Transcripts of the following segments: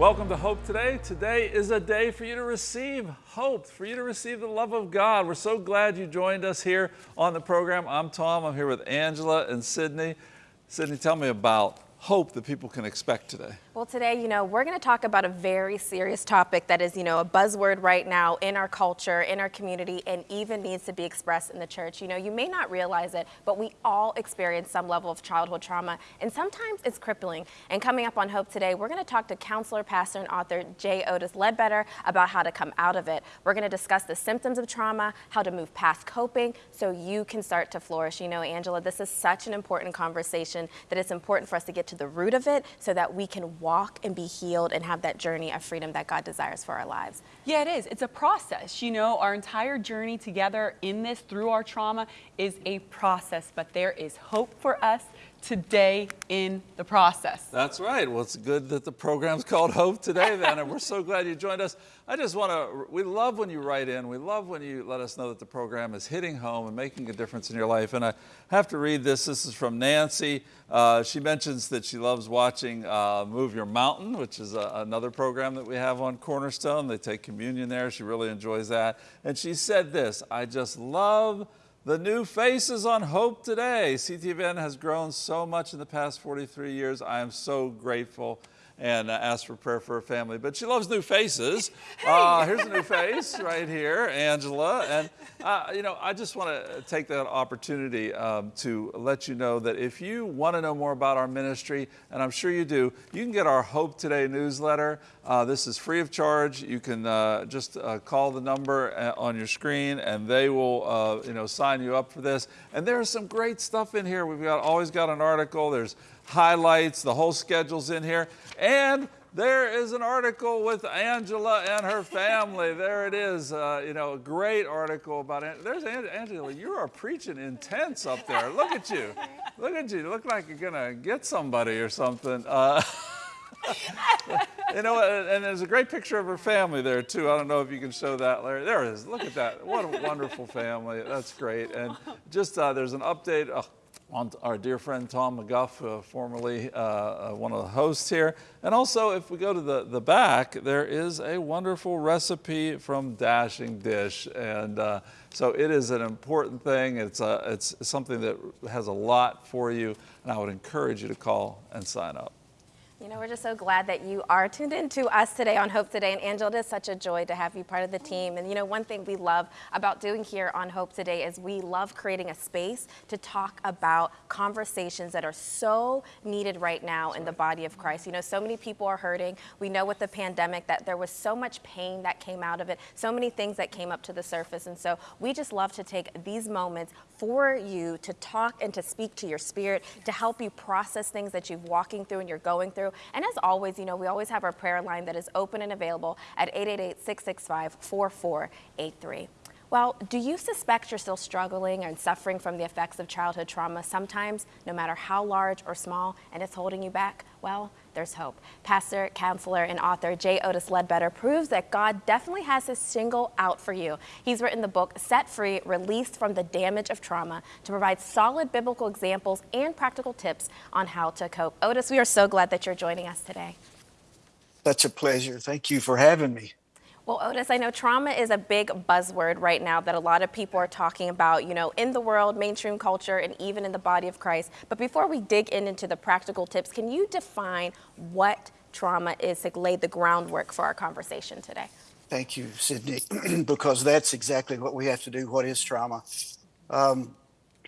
Welcome to Hope Today. Today is a day for you to receive hope, for you to receive the love of God. We're so glad you joined us here on the program. I'm Tom. I'm here with Angela and Sydney. Sydney, tell me about hope that people can expect today? Well, today, you know, we're going to talk about a very serious topic that is, you know, a buzzword right now in our culture, in our community, and even needs to be expressed in the church. You know, you may not realize it, but we all experience some level of childhood trauma, and sometimes it's crippling. And coming up on Hope today, we're going to talk to counselor, pastor, and author J. Otis Ledbetter about how to come out of it. We're going to discuss the symptoms of trauma, how to move past coping, so you can start to flourish. You know, Angela, this is such an important conversation that it's important for us to get to the root of it so that we can walk and be healed and have that journey of freedom that God desires for our lives. Yeah, it is. It's a process. You know, our entire journey together in this through our trauma is a process, but there is hope for us today in the process. That's right. Well, it's good that the program's called Hope Today then, and we're so glad you joined us. I just want to, we love when you write in. We love when you let us know that the program is hitting home and making a difference in your life. And I have to read this. This is from Nancy. Uh, she mentions that she loves watching uh, Move Your Mountain, which is a, another program that we have on Cornerstone. They take communion there. She really enjoys that. And she said this, I just love the new faces on Hope Today. CTVN has grown so much in the past 43 years. I am so grateful and uh, ask for prayer for her family. But she loves new faces. Uh, here's a new face right here, Angela. And, uh, you know, I just want to take that opportunity um, to let you know that if you want to know more about our ministry, and I'm sure you do, you can get our Hope Today newsletter. Uh, this is free of charge. You can uh, just uh, call the number on your screen and they will, you know, sign you up for this. And there's some great stuff in here. We've got always got an article. There's highlights, the whole schedule's in here. And there is an article with Angela and her family. There it is. Uh, you know, a great article about it. There's Angela. You are preaching intense up there. Look at you. Look at you. you look like you're gonna get somebody or something. Uh, you know, and there's a great picture of her family there too. I don't know if you can show that, Larry. There it is. Look at that. What a wonderful family. That's great. And just uh, there's an update. Oh, on our dear friend Tom McGuff, uh, formerly uh, uh, one of the hosts here. And also, if we go to the, the back, there is a wonderful recipe from Dashing Dish. And uh, so it is an important thing. It's, a, it's something that has a lot for you. And I would encourage you to call and sign up. You know, we're just so glad that you are tuned in to us today on Hope Today. And Angela, it is such a joy to have you part of the team. And you know, one thing we love about doing here on Hope Today is we love creating a space to talk about conversations that are so needed right now in the body of Christ. You know, so many people are hurting. We know with the pandemic that there was so much pain that came out of it, so many things that came up to the surface. And so we just love to take these moments for you to talk and to speak to your spirit, to help you process things that you're walking through and you're going through. And as always, you know, we always have our prayer line that is open and available at 888-665-4483. Well, do you suspect you're still struggling and suffering from the effects of childhood trauma sometimes, no matter how large or small, and it's holding you back? Well, there's hope. Pastor, counselor, and author J. Otis Ledbetter proves that God definitely has his single out for you. He's written the book Set Free, Released from the Damage of Trauma to provide solid biblical examples and practical tips on how to cope. Otis, we are so glad that you're joining us today. Such a pleasure. Thank you for having me. Well, Otis, I know trauma is a big buzzword right now that a lot of people are talking about, you know, in the world, mainstream culture, and even in the body of Christ. But before we dig in into the practical tips, can you define what trauma is to lay the groundwork for our conversation today? Thank you, Sydney, because that's exactly what we have to do. What is trauma? Um,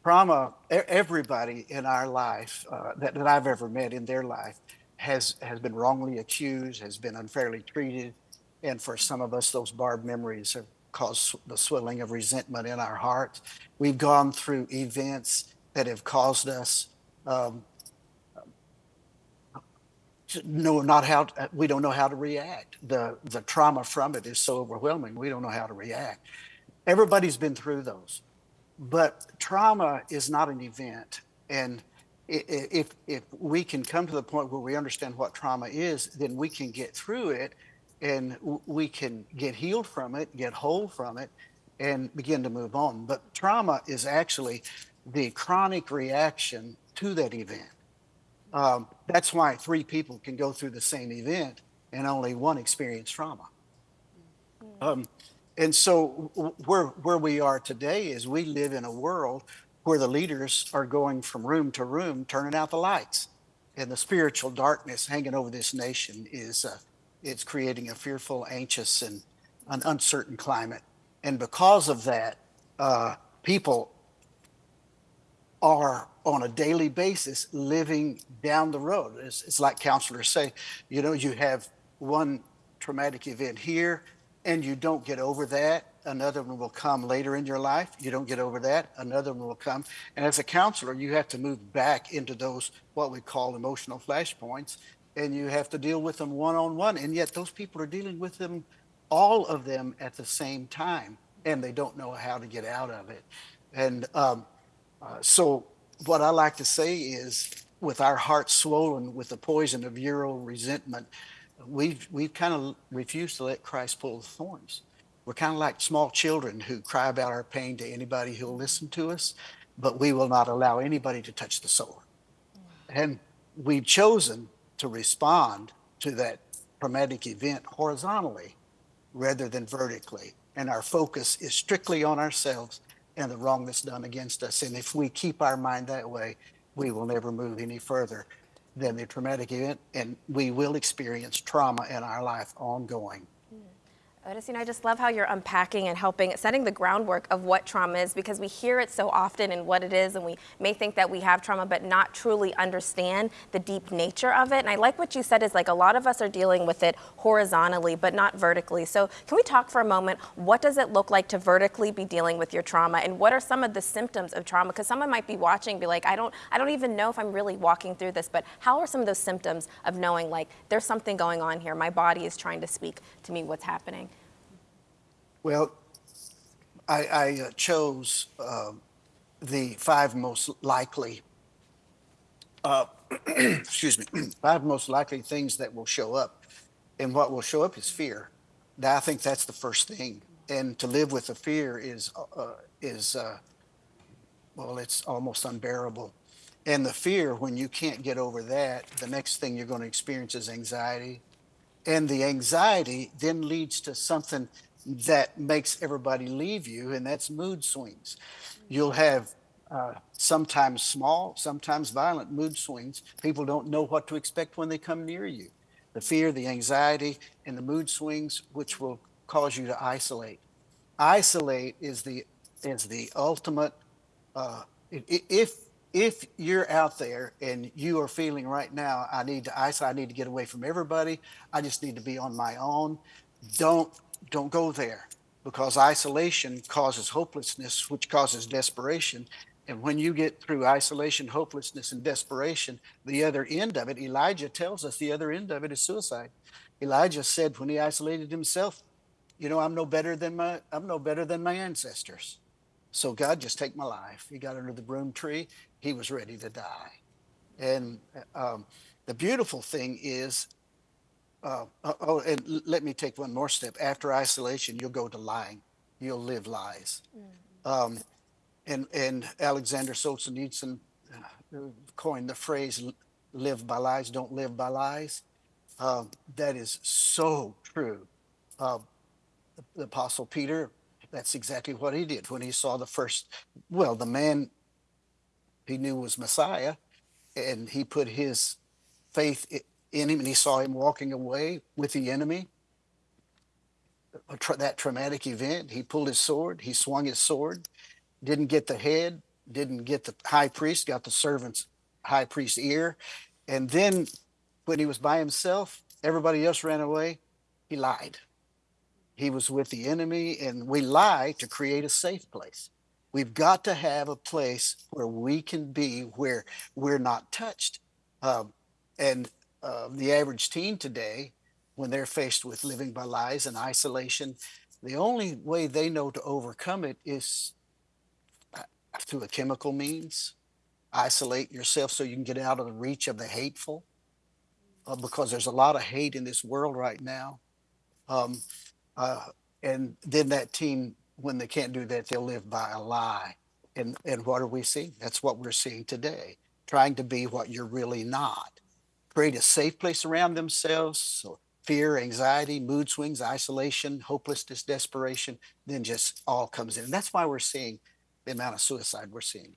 trauma, everybody in our life uh, that, that I've ever met in their life has, has been wrongly accused, has been unfairly treated, and for some of us, those barbed memories have caused the swelling of resentment in our hearts. We've gone through events that have caused us um, know not how to, we don't know how to react. The the trauma from it is so overwhelming. We don't know how to react. Everybody's been through those, but trauma is not an event. And if if we can come to the point where we understand what trauma is, then we can get through it and we can get healed from it, get whole from it, and begin to move on. But trauma is actually the chronic reaction to that event. Um, that's why three people can go through the same event and only one experienced trauma. Um, and so w- where where we are today is we live in a world where the leaders are going from room to room, turning out the lights, and the spiritual darkness hanging over this nation is uh, it's creating a fearful, anxious, and an uncertain climate. And because of that, uh, people are on a daily basis living down the road. It's, it's like counselors say, you know, you have one traumatic event here and you don't get over that. Another one will come later in your life. You don't get over that. Another one will come. And as a counselor, you have to move back into those, what we call emotional flashpoints, and you have to deal with them one on one. And yet those people are dealing with them, all of them at the same time, and they don't know how to get out of it. And um, uh, so, what I like to say is, with our hearts swollen with the poison of Euro resentment, we've we've kind of refused to let Christ pull the thorns. We're kind of like small children who cry about our pain to anybody who'll listen to us, but we will not allow anybody to touch the sword. And we've chosen to respond to that traumatic event horizontally rather than vertically. And our focus is strictly on ourselves and the wrong that's done against us. And if we keep our mind that way, we will never move any further than the traumatic event, and we will experience trauma in our life ongoing. Know, I just love how you're unpacking and helping, setting the groundwork of what trauma is because we hear it so often and what it is, and we may think that we have trauma, but not truly understand the deep nature of it. And I like what you said is like a lot of us are dealing with it horizontally, but not vertically. So, can we talk for a moment? What does it look like to vertically be dealing with your trauma, and what are some of the symptoms of trauma? Because someone might be watching, be like, I don't, I don't even know if I'm really walking through this, but how are some of those symptoms of knowing like there's something going on here? My body is trying to speak to me what's happening. Well, I, I uh, chose uh, the five most likely, uh, excuse me, five most likely things that will show up. And what will show up is fear. Now, I think that's the first thing. And to live with the fear is, uh, is uh, well, it's almost unbearable. And the fear, when you can't get over that, the next thing you're going to experience is anxiety. And the anxiety then leads to something that makes everybody leave you, and that's mood swings. You'll have uh, sometimes small, sometimes violent mood swings. People don't know what to expect when they come near you. The fear, the anxiety, and the mood swings, which will cause you to isolate. Isolate is the is the ultimate. Uh, if if you're out there and you are feeling right now, I need to isolate. I need to get away from everybody. I just need to be on my own. Don't don't go there because isolation causes hopelessness, which causes desperation. And when you get through isolation, hopelessness, and desperation, the other end of it, Elijah tells us the other end of it is suicide. Elijah said when he isolated himself, you know, I'm no better than my I'm no better than my ancestors. So God, just take my life. He got under the broom tree. He was ready to die. And um, the beautiful thing is uh, oh, oh, and let me take one more step. After isolation, you'll go to lying. You'll live lies. Mm. Um, and and Alexander Solzhenitsyn uh, coined the phrase "live by lies, don't live by lies." Uh, that is so true. Uh, the, the Apostle Peter, that's exactly what he did when he saw the first. Well, the man he knew was Messiah, and he put his faith in him and he saw him walking away with the enemy. Tra- that traumatic event, he pulled his sword, he swung his sword, didn't get the head, didn't get the high priest, got the servant's high priest's ear. And then when he was by himself, everybody else ran away, he lied. He was with the enemy, and we lie to create a safe place. We've got to have a place where we can be where we're not touched. Um, and uh, the average teen today, when they're faced with living by lies and isolation, the only way they know to overcome it is uh, through a chemical means. Isolate yourself so you can get out of the reach of the hateful, uh, because there's a lot of hate in this world right now. Um, uh, and then that teen, when they can't do that, they'll live by a lie. And and what are we seeing? That's what we're seeing today. Trying to be what you're really not create a safe place around themselves so fear, anxiety, mood swings, isolation, hopelessness, desperation, then just all comes in. And that's why we're seeing the amount of suicide we're seeing.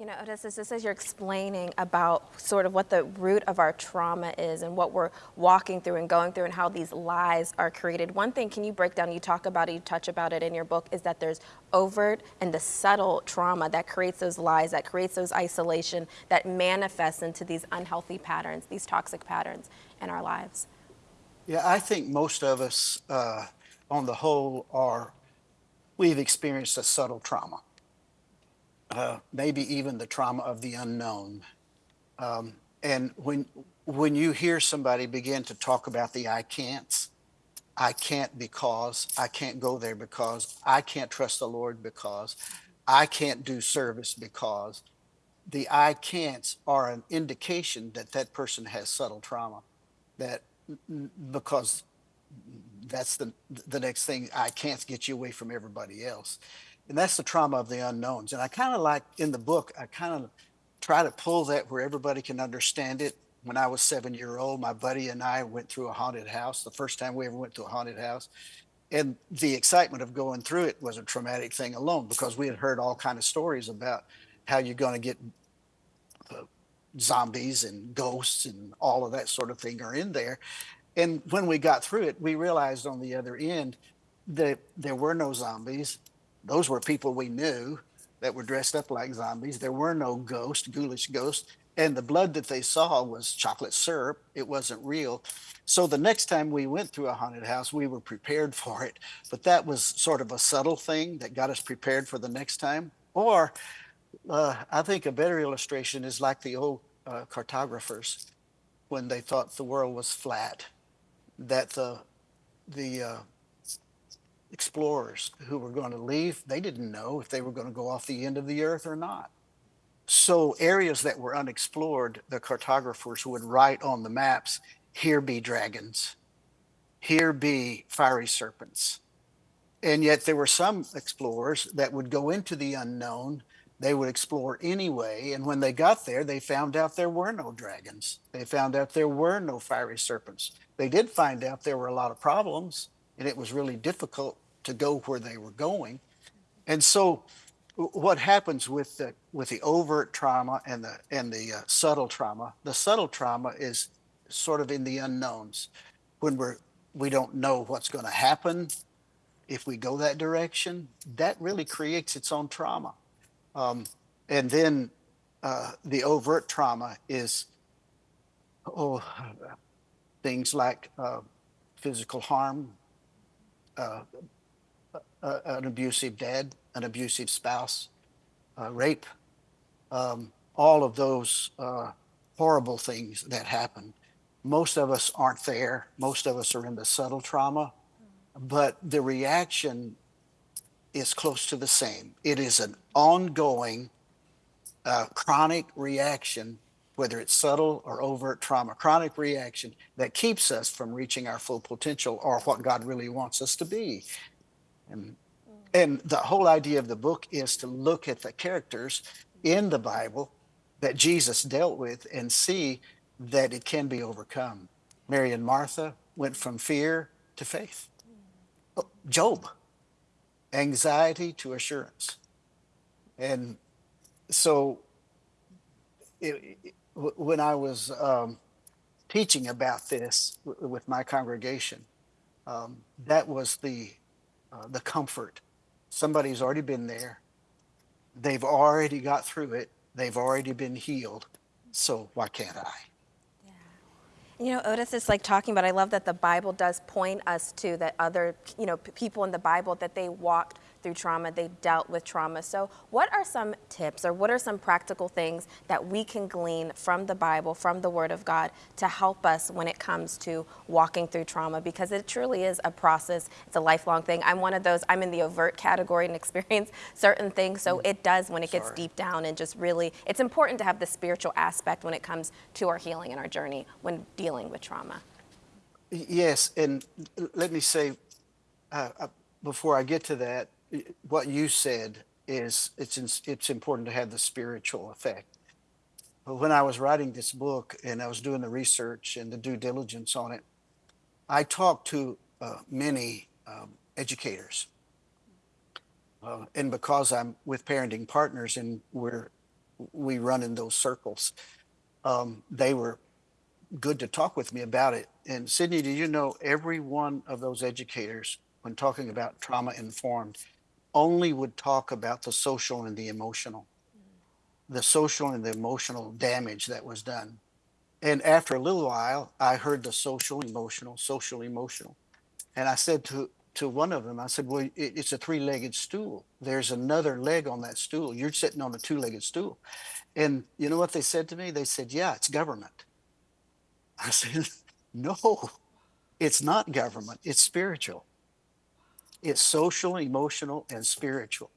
You know, Otis, this is as you're explaining about sort of what the root of our trauma is and what we're walking through and going through and how these lies are created. One thing, can you break down, you talk about it, you touch about it in your book, is that there's overt and the subtle trauma that creates those lies, that creates those isolation, that manifests into these unhealthy patterns, these toxic patterns in our lives. Yeah, I think most of us, uh, on the whole, are we've experienced a subtle trauma. Uh, maybe even the trauma of the unknown. Um, and when when you hear somebody begin to talk about the I can'ts, I can't because, I can't go there because, I can't trust the Lord because, I can't do service because, the I can'ts are an indication that that person has subtle trauma. That because that's the the next thing I can't get you away from everybody else and that's the trauma of the unknowns. And I kind of like in the book, I kind of try to pull that where everybody can understand it. When I was seven year old, my buddy and I went through a haunted house. The first time we ever went to a haunted house, and the excitement of going through it was a traumatic thing alone because we had heard all kind of stories about how you're going to get uh, zombies and ghosts and all of that sort of thing are in there. And when we got through it, we realized on the other end that there were no zombies those were people we knew that were dressed up like zombies. There were no ghosts, ghoulish ghosts. And the blood that they saw was chocolate syrup. It wasn't real. So the next time we went through a haunted house, we were prepared for it. But that was sort of a subtle thing that got us prepared for the next time. Or uh, I think a better illustration is like the old uh, cartographers when they thought the world was flat, that the the uh, explorers who were going to leave, they didn't know if they were going to go off the end of the earth or not. So, areas that were unexplored, the cartographers would write on the maps here be dragons, here be fiery serpents. And yet, there were some explorers that would go into the unknown. They would explore anyway. And when they got there, they found out there were no dragons. They found out there were no fiery serpents. They did find out there were a lot of problems and it was really difficult to go where they were going. And so, what happens with the with the overt trauma and the and the uh, subtle trauma? The subtle trauma is sort of in the unknowns, when we're we don't know what's going to happen if we go that direction. That really creates its own trauma. Um, and then uh, the overt trauma is oh things like uh, physical harm, uh, uh, an abusive dad, an abusive spouse, uh, rape, um, all of those uh, horrible things that happen. Most of us aren't there. Most of us are in the subtle trauma, but the reaction is close to the same. It is an ongoing, chronic reaction whether it's subtle or overt trauma, chronic reaction that keeps us from reaching our full potential or what God really wants us to be. And, and the whole idea of the book is to look at the characters in the Bible that Jesus dealt with and see that it can be overcome. Mary and Martha went from fear to faith. Oh, Job, anxiety to assurance. And so it, it, when I was um, teaching about this with my congregation, um, that was the uh, the comfort. Somebody's already been there. They've already got through it. They've already been healed. So why can't I? You know, Otis is like talking about. I love that the Bible does point us to that other, you know, people in the Bible that they walked through trauma, they dealt with trauma. So, what are some tips or what are some practical things that we can glean from the Bible, from the Word of God, to help us when it comes to walking through trauma? Because it truly is a process, it's a lifelong thing. I'm one of those, I'm in the overt category and experience certain things. So, it does when it gets Sorry. deep down and just really, it's important to have the spiritual aspect when it comes to our healing and our journey when dealing with trauma. Yes, and let me say uh, uh, before I get to that, what you said is it's it's important to have the spiritual effect. But when I was writing this book and I was doing the research and the due diligence on it, I talked to uh, many um, educators. Uh, and because I'm with parenting partners and we're we run in those circles, um, they were good to talk with me about it. And Sydney, do you know every one of those educators, when talking about trauma informed, only would talk about the social and the emotional, mm. the social and the emotional damage that was done. And after a little while, I heard the social, emotional, social, emotional. And I said to, to one of them, I said, Well, it, it's a three legged stool. There's another leg on that stool. You're sitting on a two legged stool. And you know what they said to me? They said, Yeah, it's government. I said, No, it's not government, it's spiritual. It's social, emotional, and spiritual.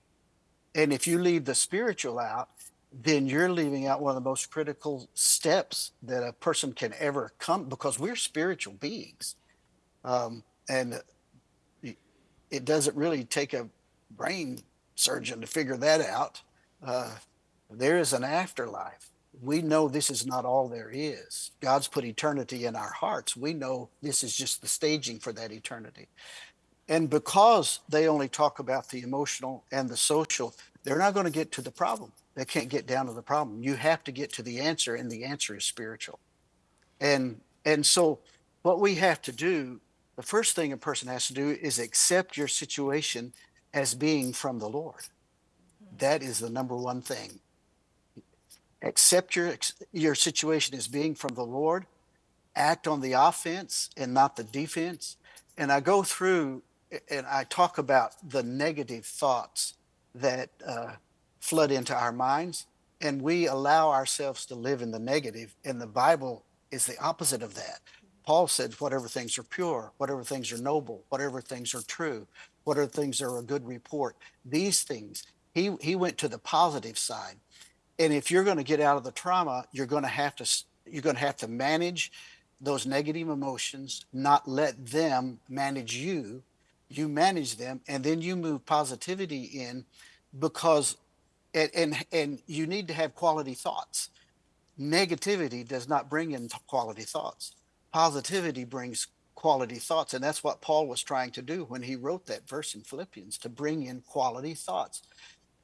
And if you leave the spiritual out, then you're leaving out one of the most critical steps that a person can ever come because we're spiritual beings. Um, and it doesn't really take a brain surgeon to figure that out. Uh, there is an afterlife. We know this is not all there is. God's put eternity in our hearts. We know this is just the staging for that eternity. And because they only talk about the emotional and the social, they're not going to get to the problem. They can't get down to the problem. You have to get to the answer, and the answer is spiritual. And and so what we have to do, the first thing a person has to do is accept your situation as being from the Lord. That is the number one thing. Accept your your situation as being from the Lord. Act on the offense and not the defense. And I go through and I talk about the negative thoughts that uh, flood into our minds, and we allow ourselves to live in the negative. And the Bible is the opposite of that. Paul said, whatever things are pure, whatever things are noble, whatever things are true, whatever things are a good report, these things. He, he went to the positive side. And if you're going to get out of the trauma, you're going to have to you're going to have to manage those negative emotions, not let them manage you, you manage them and then you move positivity in because and and, and you need to have quality thoughts. Negativity does not bring in quality thoughts. Positivity brings quality thoughts and that's what paul was trying to do when he wrote that verse in philippians to bring in quality thoughts.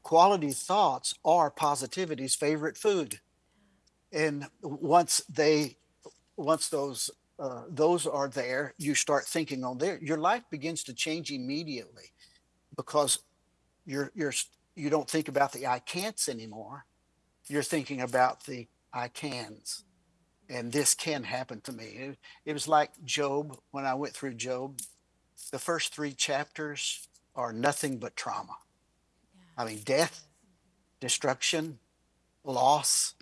Quality thoughts are positivity's favorite food. And once they once those uh, those are there, you start thinking on there. Your life begins to change immediately because you're you're you don't think about the I can'ts anymore. You're thinking about the I cans, and this can happen to me. It, it was like Job when I went through Job. The first three chapters are nothing but trauma. I mean, death, destruction, loss,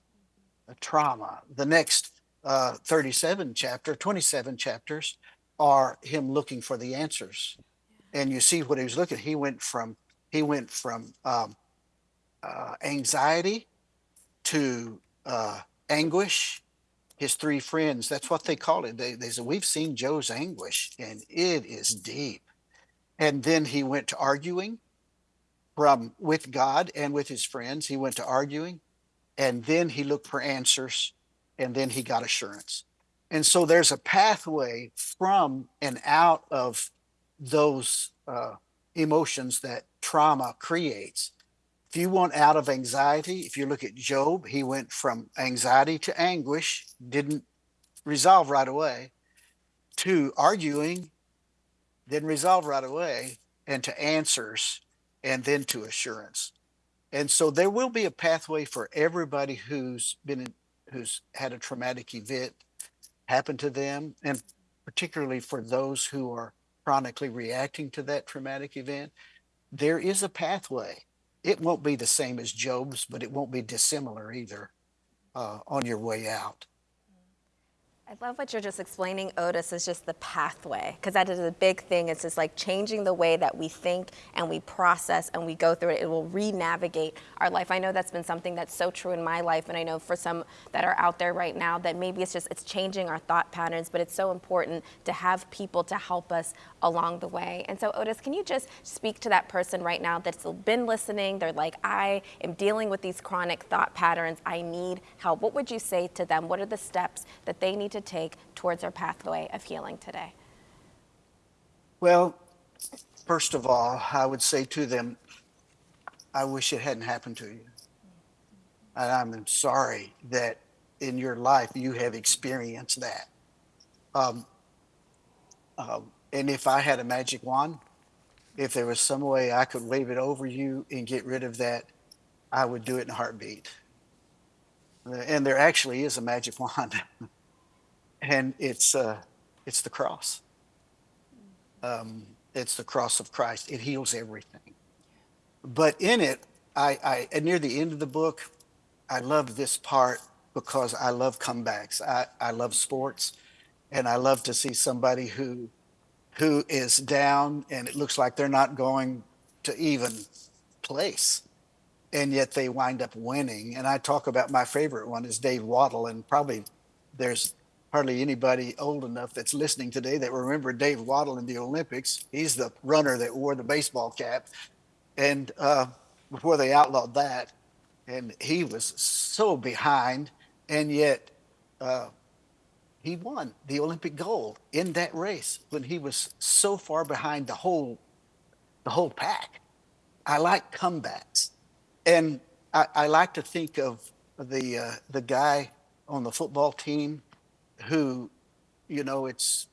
trauma. The next uh, 37 chapter, 27 chapters are him looking for the answers. And you see what he was looking. He went from he went from um, uh, anxiety to uh, anguish. His three friends, that's what they call it. They, they said, We've seen Job's anguish, and it is deep. And then he went to arguing from with God and with his friends. He went to arguing, and then he looked for answers and then he got assurance. And so there's a pathway from and out of those uh, emotions that trauma creates. If you want out of anxiety, if you look at Job, he went from anxiety to anguish, didn't resolve right away, to arguing, didn't resolve right away, and to answers, and then to assurance. And so there will be a pathway for everybody who's been who's had a traumatic event happen to them, and particularly for those who are chronically reacting to that traumatic event, there is a pathway. It won't be the same as Job's, but it won't be dissimilar either uh, on your way out. I love what you're just explaining, Otis, is just the pathway, because that is a big thing. It's just like changing the way that we think and we process and we go through it. It will re-navigate our life. I know that's been something that's so true in my life, and I know for some that are out there right now that maybe it's just it's changing our thought patterns, but it's so important to have people to help us along the way. And so, Otis, can you just speak to that person right now that's been listening? They're like, I am dealing with these chronic thought patterns. I need help. What would you say to them? What are the steps that they need to take towards our pathway of healing today? Well, first of all, I would say to them, I wish it hadn't happened to you. And I'm sorry that in your life you have experienced that. Um, um, and if I had a magic wand, if there was some way I could wave it over you and get rid of that, I would do it in a heartbeat. And there actually is a magic wand, and it's uh, it's the cross. Um, it's the cross of Christ. It heals everything. But in it, I, I near the end of the book, I love this part because I love comebacks. I, I love sports, and I love to see somebody who who is down and it looks like they're not going to even place and yet they wind up winning and i talk about my favorite one is Dave Wottle and probably there's hardly anybody old enough that's listening today that remember Dave Wottle in the olympics. He's the runner that wore the baseball cap. And uh, before they outlawed that and he was so behind and yet uh, he won the Olympic gold in that race when he was so far behind the whole the whole pack. I like comebacks, and I, I like to think of the uh, the guy on the football team who, you know, it's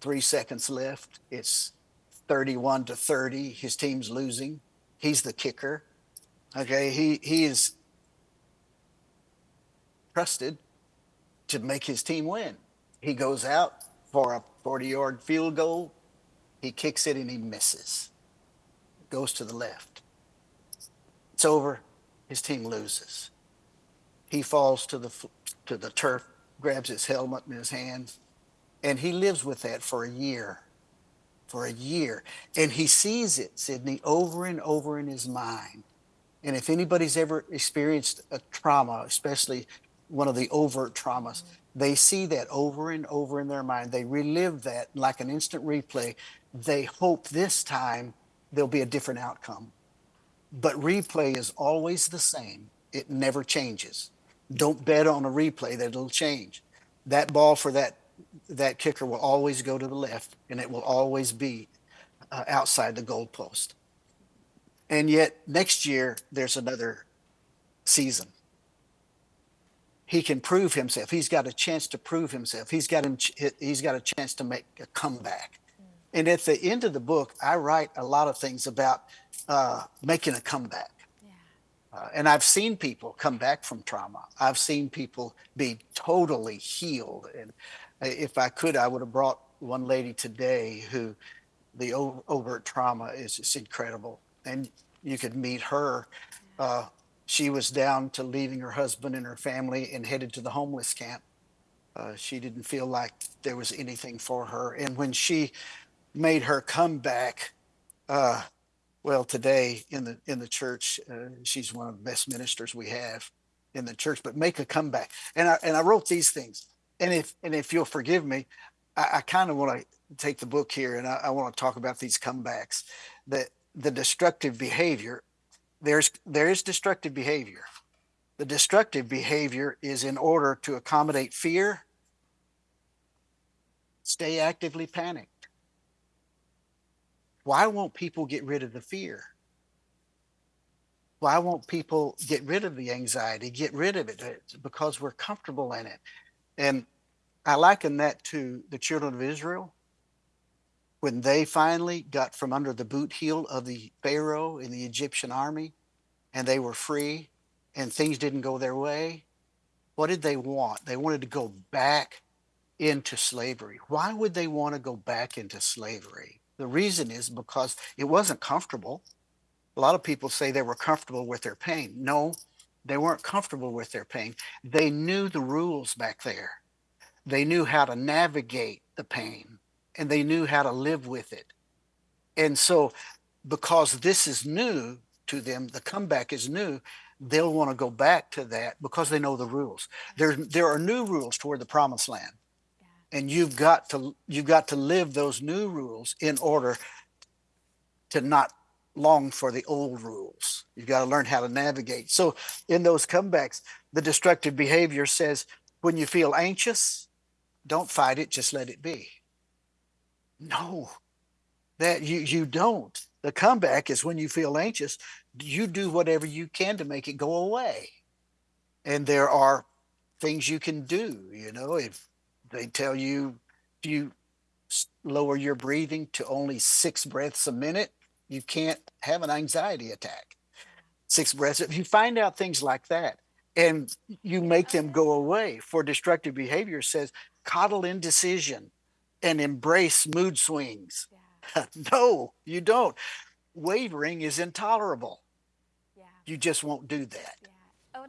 three seconds left. It's thirty-one to thirty. His team's losing. He's the kicker. Okay, he he is trusted to make his team win. He goes out for a 40 yard field goal. He kicks it and he misses. Goes to the left. It's over. His team loses. He falls to the to the turf, grabs his helmet in his hands, and he lives with that for a year. For a year. And he sees it, Sydney, over and over in his mind. And if anybody's ever experienced a trauma, especially one of the overt traumas. They see that over and over in their mind. They relive that like an instant replay. They hope this time there'll be a different outcome. But replay is always the same, it never changes. Don't bet on a replay that it'll change. That ball for that that kicker will always go to the left and it will always be uh, outside the goalpost. And yet next year there's another season he can prove himself. He's got a chance to prove himself. He's got him, he's got a chance to make a comeback. And at the end of the book, I write a lot of things about uh, making a comeback. Uh, and I've seen people come back from trauma. I've seen people be totally healed. And if I could, I would have brought one lady today who the overt trauma is just incredible. And you could meet her. Uh, she was down to leaving her husband and her family and headed to the homeless camp. Uh, she didn't feel like there was anything for her. And when she made her comeback, uh, well, today in the in the church, uh, she's one of the best ministers we have in the church. But make a comeback, and I and I wrote these things. And if and if you'll forgive me, I, I kind of want to take the book here, and I, I want to talk about these comebacks. That the destructive behavior there's there is destructive behavior. The destructive behavior is in order to accommodate fear, stay actively panicked. Why won't people get rid of the fear? Why won't people get rid of the anxiety, get rid of it? It's because we're comfortable in it. And I liken that to the children of Israel when they finally got from under the boot heel of the Pharaoh in the Egyptian army and they were free and things didn't go their way, what did they want? They wanted to go back into slavery. Why would they want to go back into slavery? The reason is because it wasn't comfortable. A lot of people say they were comfortable with their pain. No, they weren't comfortable with their pain. They knew the rules back there. They knew how to navigate the pain and they knew how to live with it. And so, because this is new to them, the comeback is new, they'll want to go back to that because they know the rules. There, there are new rules toward the promised land. And you've got to you've got to live those new rules in order to not long for the old rules. You've got to learn how to navigate. So in those comebacks, the destructive behavior says when you feel anxious, don't fight it, just let it be No, that you you don't. The comeback is when you feel anxious, you do whatever you can to make it go away. And there are things you can do, you know, if they tell you if you lower your breathing to only 6 breaths a minute, you can't have an anxiety attack. 6 breaths. If you find out things like that and you make them go away for destructive behavior says coddle indecision and embrace mood swings. no, you don't. Wavering is intolerable. Yeah. You just won't do that. Yeah.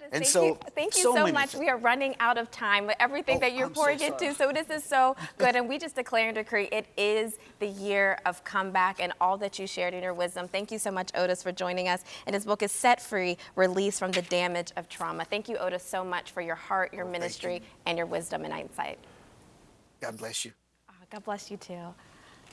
And thank so- you, thank you so so, much. things. We are running out of time with everything Oh, that you're I'm pouring into. So this is so good, and we just declare and decree it is the year of comeback and all that you shared in your wisdom. Thank you so much, Otis, for joining us. And his book is Set Free: Release from the Damage of Trauma. Thank you, Otis, so much for your heart, your oh, ministry, and your wisdom and insight. God bless you. Oh, God bless you too.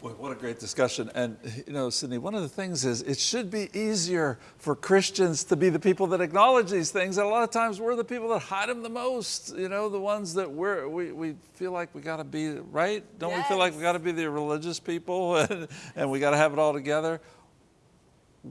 Boy, what a great discussion. And, you know, Sydney, one of the things is it should be easier for Christians to be the people that acknowledge these things. And a lot of times we're the people that hide them the most, you know, the ones that we're, we, we feel like we got to be, right? Don't we feel like we got to be the religious people and, and we got to have it all together?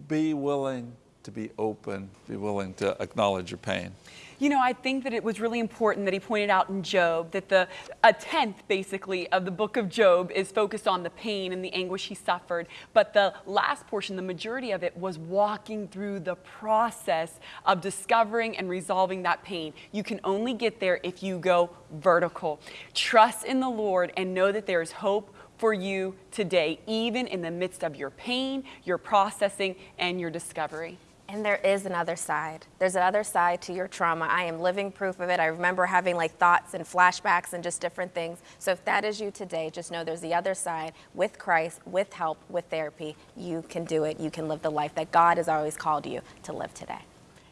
Be willing to be open, be willing to acknowledge your pain. You know, I think that it was really important that he pointed out in Job that the a tenth basically of the book of Job is focused on the pain and the anguish he suffered, but the last portion, the majority of it was walking through the process of discovering and resolving that pain. You can only get there if you go vertical. Trust in the Lord and know that there is hope for you today, even in the midst of your pain, your processing, and your discovery. And there is another side. There's another side to your trauma. I am living proof of it. I remember having like thoughts and flashbacks and just different things. So if that is you today, just know there's the other side with Christ, with help, with therapy. You can do it. You can live the life that God has always called you to live today.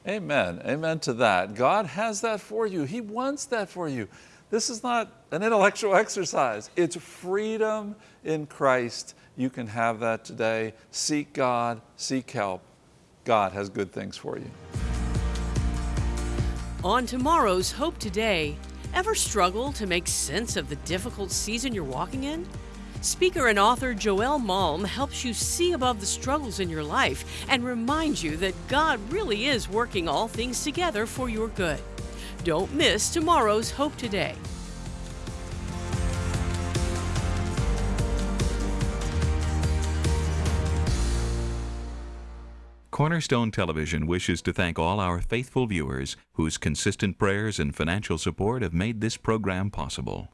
Amen. Amen to that. God has that for you. He wants that for you. This is not an intellectual exercise, it's freedom in Christ. You can have that today. Seek God, seek help. God has good things for you. On tomorrow's Hope Today, ever struggle to make sense of the difficult season you're walking in? Speaker and author Joel Malm helps you see above the struggles in your life and reminds you that God really is working all things together for your good. Don't miss tomorrow's Hope Today. Cornerstone Television wishes to thank all our faithful viewers whose consistent prayers and financial support have made this program possible.